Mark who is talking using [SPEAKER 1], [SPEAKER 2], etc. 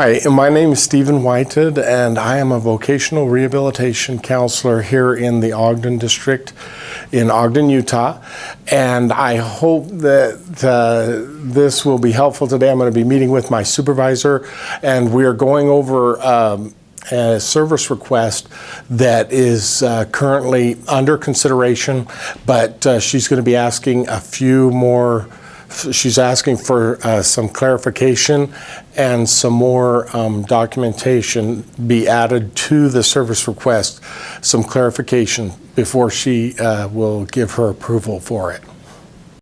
[SPEAKER 1] Hi, my name is Stephen Whited, and I am a vocational rehabilitation counselor here in the Ogden District in Ogden, Utah. And I hope that uh, this will be helpful today. I'm going to be meeting with my supervisor, and we are going over um, a service request that is uh, currently under consideration, but uh, she's going to be asking a few more she's asking for uh, some clarification and some more um, documentation be added to the service request, some clarification before she uh, will give her approval for it.